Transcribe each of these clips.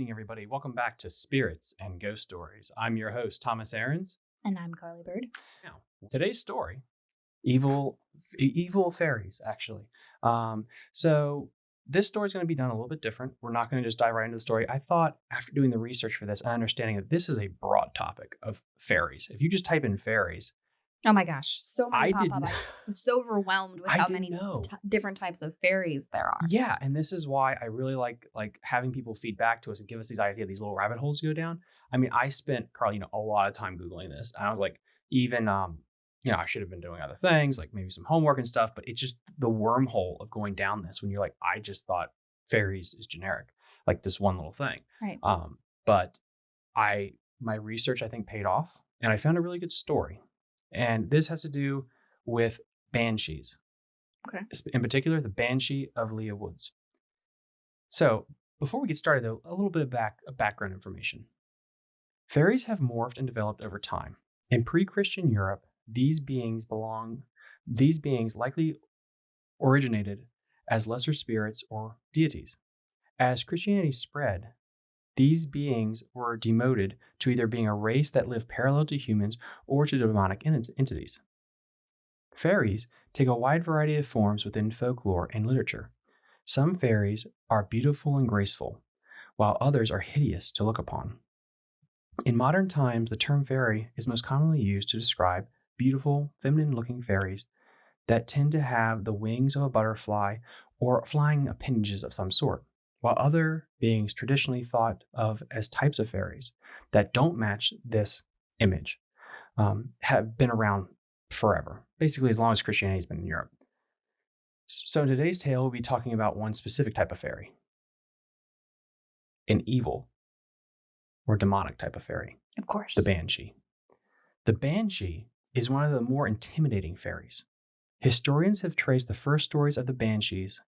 evening, everybody. Welcome back to Spirits and Ghost Stories. I'm your host, Thomas Aarons. And I'm Carly Bird. Now, today's story, evil, evil fairies, actually. Um, so this story is going to be done a little bit different. We're not going to just dive right into the story. I thought after doing the research for this and understanding that this is a broad topic of fairies. If you just type in fairies, Oh my gosh, so many I pop did up. I'm so overwhelmed with I how many t- different types of fairies there are. Yeah, and this is why I really like like having people feed back to us and give us these ideas, these little rabbit holes to go down. I mean, I spent Carl, you know, a lot of time googling this, and I was like, even um, you know, I should have been doing other things like maybe some homework and stuff, but it's just the wormhole of going down this when you're like, I just thought fairies is generic, like this one little thing. Right. Um, but I my research I think paid off, and I found a really good story, and this has to do with banshees. Okay. In particular, the banshee of Leah Woods. So before we get started, though, a little bit of back of background information. Fairies have morphed and developed over time. In pre-Christian Europe, these beings belong. These beings likely originated as lesser spirits or deities. As Christianity spread, these beings were demoted to either being a race that lived parallel to humans or to demonic ent- entities. Fairies take a wide variety of forms within folklore and literature. Some fairies are beautiful and graceful, while others are hideous to look upon. In modern times, the term fairy is most commonly used to describe beautiful, feminine looking fairies that tend to have the wings of a butterfly or flying appendages of some sort, while other beings traditionally thought of as types of fairies that don't match this image um, have been around forever, basically as long as Christianity's been in Europe. So in today's tale, we'll be talking about one specific type of fairy, an evil or demonic type of fairy, Of course. the banshee. The banshee is one of the more intimidating fairies. Historians have traced the first stories of the banshees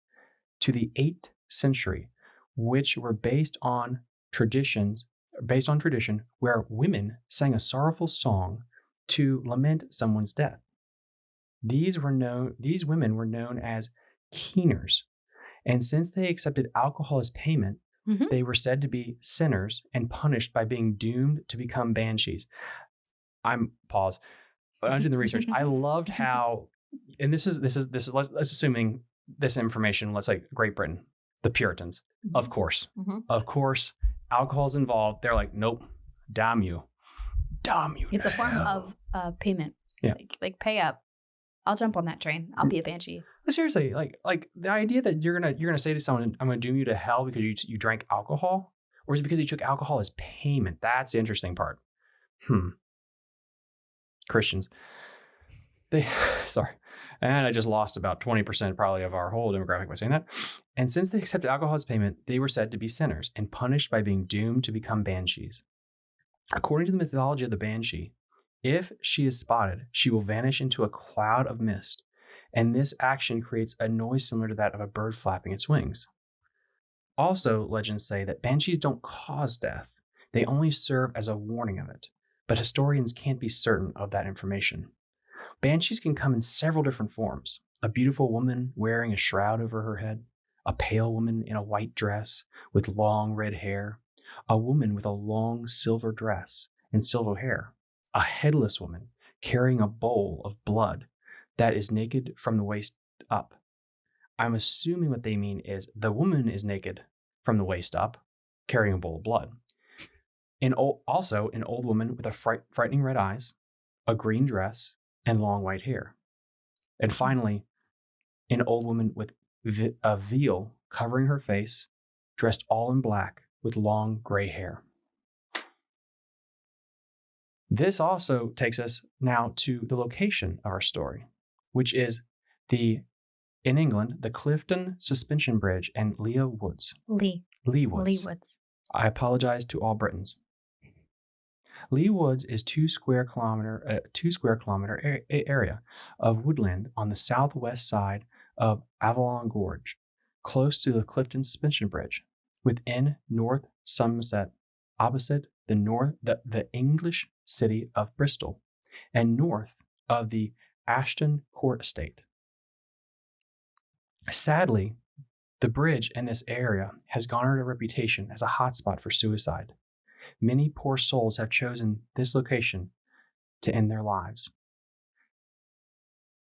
to the 8th century, which were based on traditions based on tradition where women sang a sorrowful song to lament someone's death. These were known these women were known as keeners. And since they accepted alcohol as payment, Mhm. they were said to be sinners and punished by being doomed to become banshees. I'm pause. When I'm doing the research, I loved how and this is this is this is let's, let's assuming this information, let's say Great Britain, the Puritans, of course. Mhm. Of course, alcohol's involved. They're like, nope, damn you. Damn you. It's a form hell." of uh, payment. Yeah. Like, like pay up. I'll jump on that train. I'll be a banshee. Seriously, like like the idea that you're gonna you're gonna say to someone, "I'm gonna doom you to hell because you you drank alcohol," or is it because you took alcohol as payment? That's the interesting part. Hmm. Christians, they sorry, and I just lost about twenty percent probably of our whole demographic by saying that. And since they accepted alcohol as payment, they were said to be sinners and punished by being doomed to become banshees. According to the mythology of the banshee, if she is spotted, she will vanish into a cloud of mist and this action creates a noise similar to that of a bird flapping its wings. Also, legends say that banshees don't cause death, they only serve as a warning of it, but historians can't be certain of that information. Banshees can come in several different forms a beautiful woman wearing a shroud over her head, a pale woman in a white dress with long red hair, a woman with a long silver dress and silver hair, a headless woman carrying a bowl of blood that is naked from the waist up. I'm assuming what they mean is the woman is naked from the waist up, carrying a bowl of blood. An old, also, an old woman with a fright, frightening red eyes, a green dress, and long white hair. And mm-hmm. finally, an old woman with vi- a veil covering her face, dressed all in black with long gray hair. This also takes us now to the location of our story, which is the in England, the Clifton Suspension Bridge and Leah Woods. Leigh. Leigh Woods. Leigh Woods. I apologize to all Britons. Leigh Woods is two square kilometer uh, two square kilometer a- area of woodland on the southwest side of Avalon Gorge, close to the Clifton Suspension Bridge, within North Somerset, opposite the north the, the English city of Bristol, and north of the Ashton Court Estate. Sadly, The bridge in this area has garnered a reputation as a hotspot for suicide. Many poor souls have chosen this location to end their lives.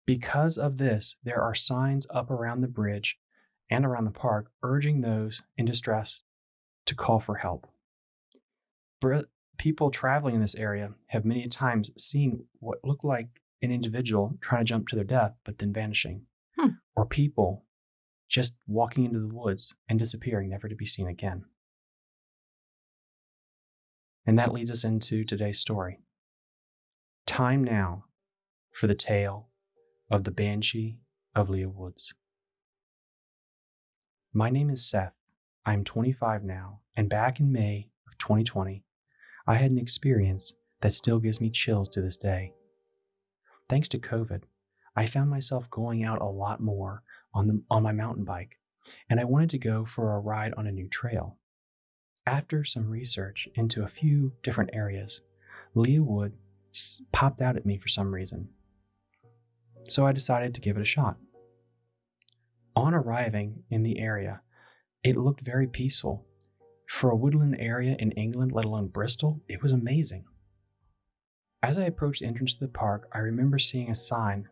Because of this, there are signs up around the bridge and around the park urging those in distress to call for help. People traveling in this area have many times seen what looked like an individual trying to jump to their death, but then vanishing, Hmm. or people just walking into the woods and disappearing, never to be seen again. And that leads us into today's story. Time now for the tale of the Banshee of Leah Woods. My name is Seth. I'm 25 now, and back in May of 2020, I had an experience that still gives me chills to this day. Thanks to COVID, I found myself going out a lot more on, the, on my mountain bike, and I wanted to go for a ride on a new trail. After some research into a few different areas, Leah Wood popped out at me for some reason. So I decided to give it a shot. On arriving in the area, it looked very peaceful. For a woodland area in England, let alone Bristol, it was amazing. As I approached the entrance to the park, I remember seeing a sign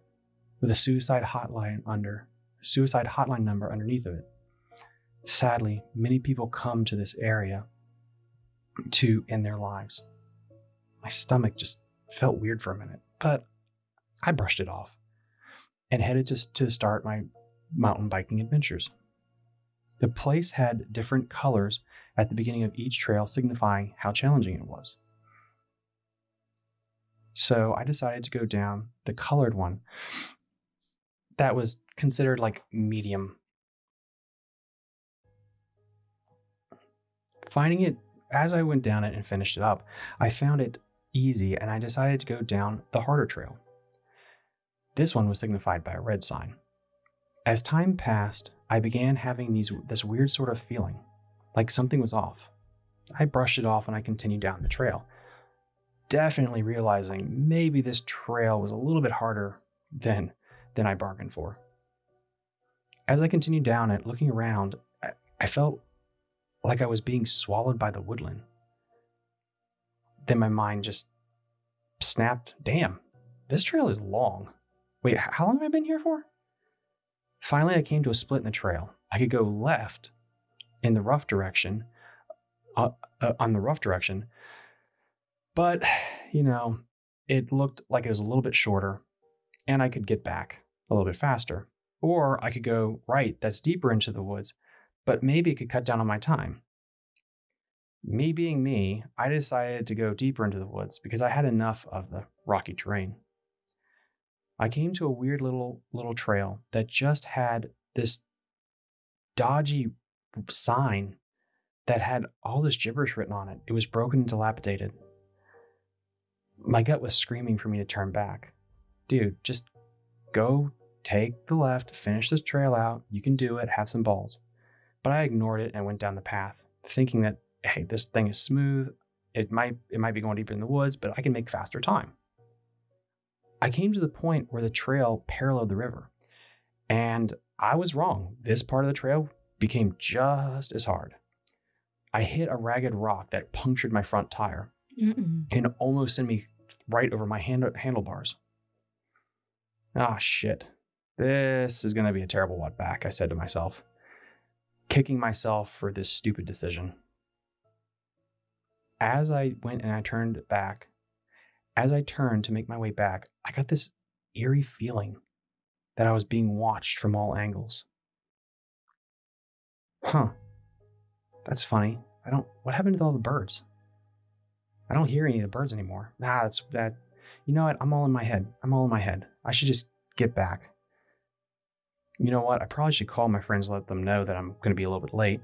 with a suicide hotline under a suicide hotline number underneath of it. Sadly, many people come to this area to end their lives. My stomach just felt weird for a minute, but I brushed it off and headed to, to start my mountain biking adventures. The place had different colors at the beginning of each trail, signifying how challenging it was. So I decided to go down the colored one that was considered like medium. Finding it as I went down it and finished it up, I found it easy and I decided to go down the harder trail. This one was signified by a red sign. As time passed, I began having these this weird sort of feeling, like something was off. I brushed it off and I continued down the trail, definitely realizing maybe this trail was a little bit harder than than I bargained for. As I continued down it, looking around, I, I felt like I was being swallowed by the woodland. Then my mind just snapped, damn, this trail is long. Wait, how long have I been here for? Finally, I came to a split in the trail. I could go left in the rough direction, uh, uh, on the rough direction, but, you know, it looked like it was a little bit shorter and I could get back a little bit faster. Or I could go right, that's deeper into the woods, but maybe it could cut down on my time. Me being me, I decided to go deeper into the woods because I had enough of the rocky terrain. I came to a weird little little trail that just had this dodgy sign that had all this gibberish written on it. It was broken and dilapidated. My gut was screaming for me to turn back. Dude, just go take the left, finish this trail out. You can do it, have some balls. But I ignored it and went down the path, thinking that hey, this thing is smooth. It might it might be going deeper in the woods, but I can make faster time. I came to the point where the trail paralleled the river, and I was wrong. This part of the trail became just as hard. I hit a ragged rock that punctured my front tire Mm-mm. and almost sent me right over my hand- handlebars. Ah, shit. This is going to be a terrible walk back, I said to myself, kicking myself for this stupid decision. As I went and I turned back, as I turned to make my way back, I got this eerie feeling that I was being watched from all angles. Huh. That's funny. I don't. What happened to all the birds? I don't hear any of the birds anymore. Nah, that's that. You know what? I'm all in my head. I'm all in my head. I should just get back. You know what? I probably should call my friends, let them know that I'm going to be a little bit late.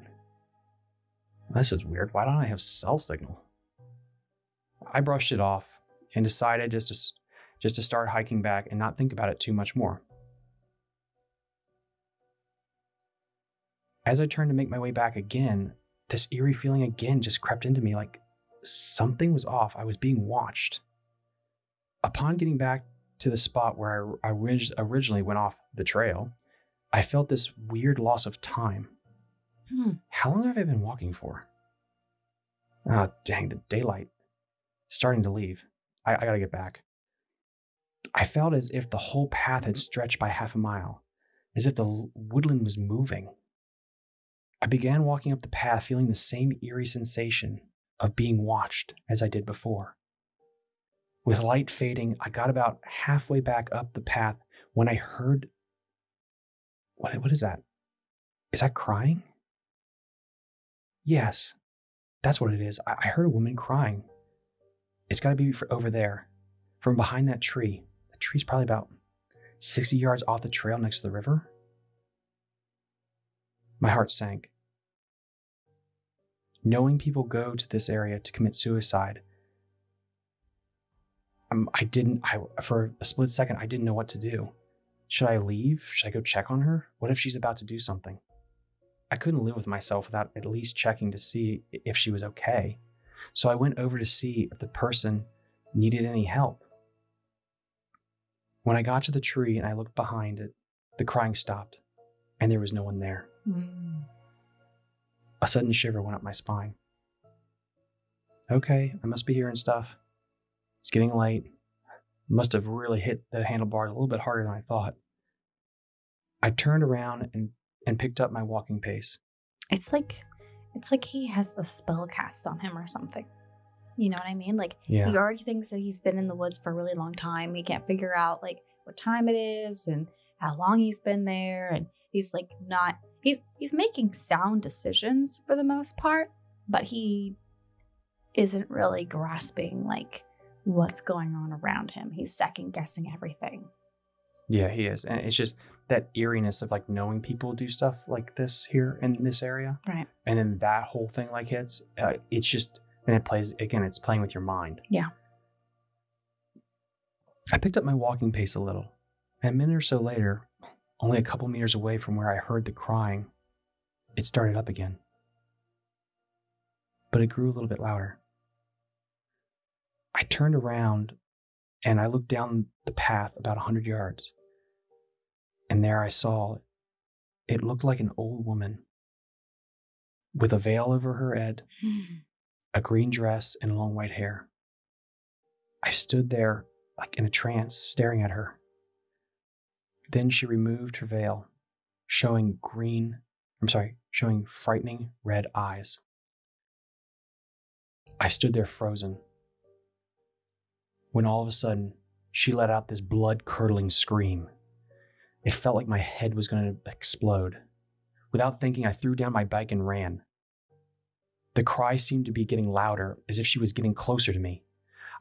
This is weird. Why don't I have cell signal? I brushed it off and decided just to just to start hiking back and not think about it too much more. As I turned to make my way back again, this eerie feeling again just crept into me like something was off. I was being watched. Upon getting back to the spot where I, I originally went off the trail, I felt this weird loss of time. Hmm. How long have I been walking for? Ah, dang, the daylight. Starting to leave. I, I gotta get back. I felt as if the whole path had stretched by half a mile, as if the woodland was moving. I began walking up the path, feeling the same eerie sensation of being watched as I did before. With light fading, I got about halfway back up the path when I heard. What, what is that? Is that crying? Yes, that's what it is. I, I heard a woman crying. It's got to be over there, from behind that tree. The tree's probably about 60 yards off the trail next to the river. My heart sank. Knowing people go to this area to commit suicide, um, I didn't, I, for a split second, I didn't know what to do. Should I leave? Should I go check on her? What if she's about to do something? I couldn't live with myself without at least checking to see if she was okay. So I went over to see if the person needed any help. When I got to the tree and I looked behind it, the crying stopped, and there was no one there. Hmm. A sudden shiver went up my spine. Okay, I must be hearing stuff. It's getting late. Must have really hit the handlebars a little bit harder than I thought. I turned around and, and picked up my walking pace. It's like it's like he has a spell cast on him or something. You know what I mean? Like Yeah. he already thinks that he's been in the woods for a really long time. He can't figure out like what time it is and how long he's been there and he's like not he's he's making sound decisions for the most part, but he isn't really grasping like what's going on around him. He's second guessing everything. Yeah, he is. And it's just that eeriness of like knowing people do stuff like this here in this area. Right. And then that whole thing like hits. Uh, it's just, and it plays, again, it's playing with your mind. Yeah. I picked up my walking pace a little. And a minute or so later, only a couple meters away from where I heard the crying, it started up again. But it grew a little bit louder. I turned around and I looked down the path about a hundred yards. And there I saw it looked like an old woman with a veil over her head, hmm. a green dress, and long white hair. I stood there like in a trance, staring at her. Then she removed her veil, showing green, I'm sorry, showing frightening red eyes. I stood there frozen. When all of a sudden, she let out this blood curdling scream. It felt like my head was going to explode. Without thinking, I threw down my bike and ran. The cry seemed to be getting louder, as if she was getting closer to me.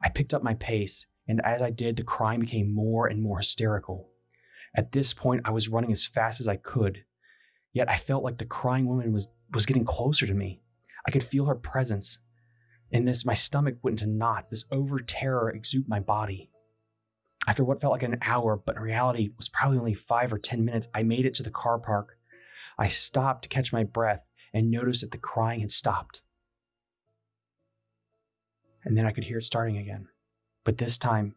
I picked up my pace, and as I did, the crying became more and more hysterical. At this point, I was running as fast as I could, yet I felt like the crying woman was, was getting closer to me. I could feel her presence. And this, my stomach went into knots. This over terror exuded my body. After what felt like an hour, but in reality was probably only five or 10 minutes, I made it to the car park. I stopped to catch my breath and noticed that the crying had stopped. And then I could hear it starting again. But this time,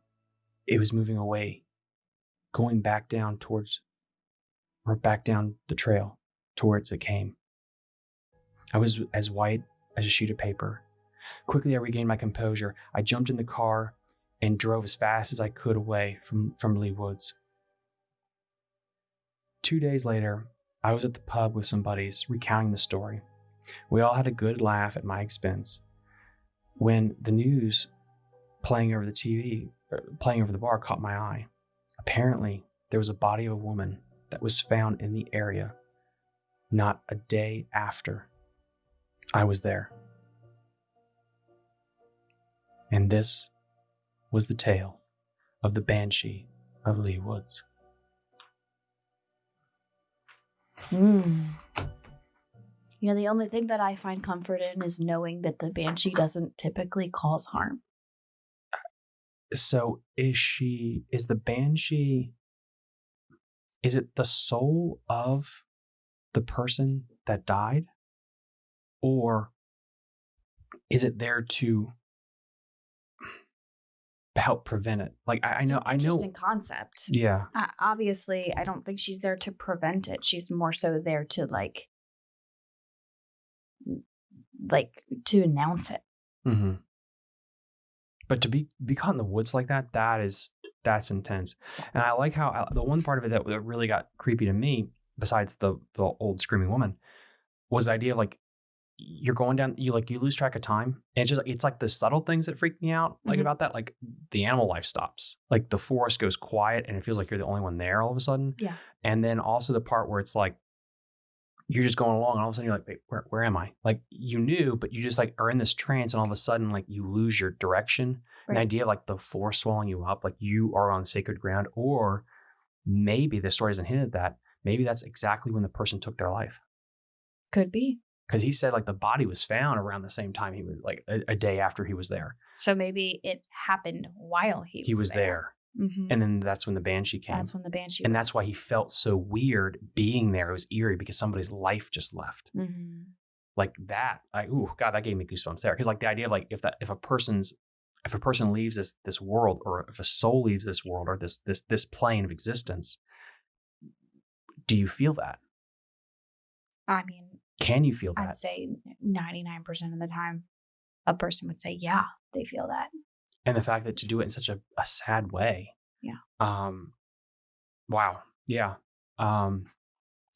it was moving away, going back down towards, or back down the trail towards it came. I was as white as a sheet of paper. Quickly, I regained my composure. I jumped in the car and drove as fast as I could away from, from Leigh Woods. Two days later, I was at the pub with some buddies recounting the story. We all had a good laugh at my expense. When the news playing over the TV, er, playing over the bar, caught my eye. Apparently, there was a body of a woman that was found in the area not a day after I was there. And this was the tale of the Banshee of Leigh Woods. Hmm. You know, the only thing that I find comfort in is knowing that the banshee doesn't typically cause harm. So is she is the Banshee is it the soul of the person that died? Or is it there to help prevent it? Like I, I know I know interesting concept. Yeah. Uh, obviously, I don't think she's there to prevent it. She's more so there to like like to announce it. hmm But to be be caught in the woods like that, that is that's intense. And I like how uh, the one part of it that, that really got creepy to me, besides the the old screaming woman, was the idea of like you're going down, you like you lose track of time. And it's just it's like the subtle things that freak me out, like Mhm. about that, like the animal life stops, like the forest goes quiet, and it feels like you're the only one there all of a sudden. Yeah. And then also the part where it's like you're just going along and all of a sudden you're like, wait, where, where am I? Like you knew, but you just like are in this trance and all of a sudden like you lose your direction. An idea of like the force swallowing you up, like you are on sacred ground, or maybe the story doesn't hint at that. Maybe that's exactly when the person took their life. Could be. Because he said like the body was found around the same time he was like a, a day after he was there. So maybe it happened while he He was there. Mhm. And then that's when the banshee came. That's when the banshee. and that's why he felt so weird being there. It was eerie because somebody's life just left. hmm like that like ooh god that gave me goosebumps there because like the idea of like if that if a person's if a person leaves this this world or if a soul leaves this world or this this this plane of existence do you feel that I mean, can you feel that I'd say ninety nine percent of the time, a person would say, "Yeah, they feel that." and the fact that to do it in such a, a sad way Yeah. um wow yeah um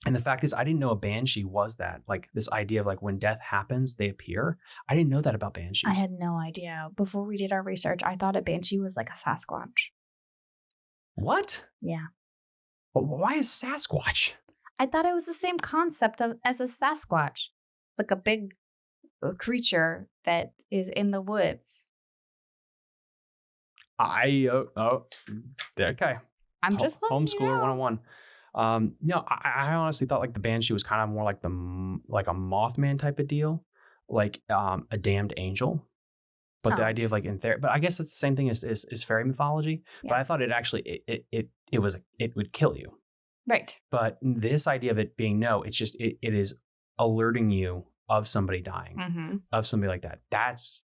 and the fact is i didn't know a banshee was that like this idea of like when death happens they appear i didn't know that about banshees I had no idea. Before we did our research, I thought a banshee was like a Sasquatch. what Yeah. Wh- why is sasquatch I thought it was the same concept of as a Sasquatch, like a big uh, creature that is in the woods. I oh, oh okay. I'm just you homeschooler know. one on one. Um, no, I, I honestly thought like the banshee was kind of more like the like a Mothman type of deal, like um a damned angel. But the Oh. idea of like in there, but I guess it's the same thing as is, is fairy mythology. But I thought it actually it it it, it was it would kill you. Right. But this idea of it being no, it's just it, it is alerting you of somebody dying, Mm-hmm. of somebody like that. That's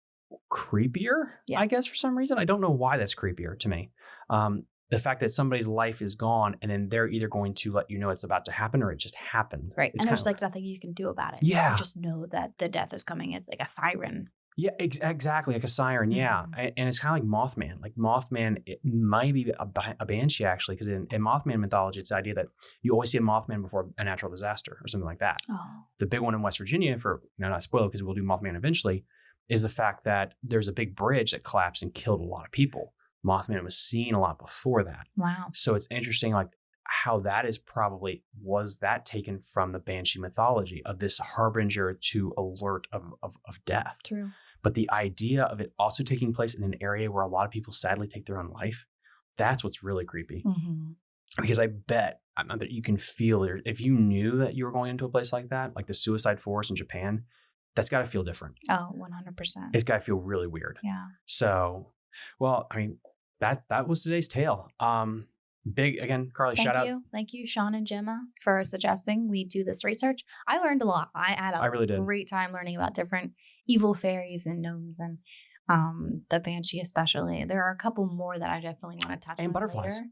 creepier, Yeah. I guess, for some reason. I don't know why that's creepier to me. Um, the fact that somebody's life is gone and then they're either going to let you know it's about to happen or it just happened. Right. It's and there's kinda- like nothing you can do about it. Yeah. You just know that the death is coming. It's like a siren. Yeah, ex- exactly. Like a siren. Yeah. Mhm. A- And it's kind of like Mothman. Like Mothman, it might be a, a banshee actually, because in, in Mothman mythology, it's the idea that you always see a Mothman before a natural disaster or something like that. Oh. the big one in West Virginia, for you know, not spoil because we'll do Mothman eventually, is the fact that there's a big bridge that collapsed and killed a lot of people. Mothman was seen a lot before that. Wow. So it's interesting, like how that is probably was that taken from the Banshee mythology of this harbinger to alert of, of, of death. True. But the idea of it also taking place in an area where a lot of people sadly take their own life, that's what's really creepy Mm-hmm. because I bet that you can feel it. If you knew that you were going into a place like that, like the suicide forest in Japan, that's got to feel different. Oh, 100%. It's got to feel really weird. yeah. So, well, I mean, that that was today's tale. Um, big again, Carly. Thank shout out. you. Thank you, Sean and Gemma, for suggesting we do this research. I learned a lot. I had a I really did. great time learning about different evil fairies and gnomes and um, the banshee, especially. There are a couple more that I definitely want to touch And on. butterflies. later.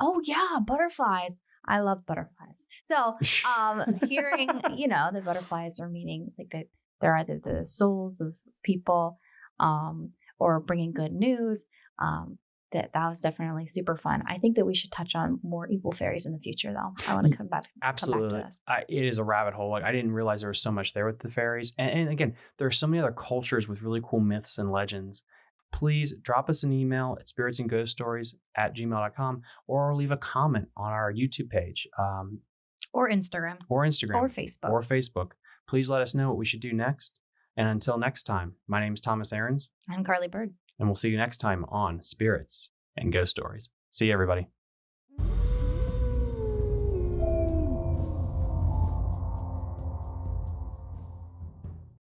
Oh, yeah, butterflies. I love butterflies. So, um, hearing, you know, the butterflies are meaning like that they're either the souls of people um, or bringing good news. Um, that that was definitely super fun. I think that we should touch on more evil fairies in the future, though. I want to come back. Absolutely. Come back. I, it is a rabbit hole. Like I didn't realize there was so much there with the fairies. And, and again, there are so many other cultures with really cool myths and legends. Please drop us an email at spirits and ghost stories at gmail.com or leave a comment on our YouTube page um, Or Instagram or Instagram or Facebook. or Facebook. Please let us know what we should do next. And until next time, my name is Thomas Aarons, I'm Carly Bird. And we'll see you next time on Spirits and Ghost Stories. See you, everybody.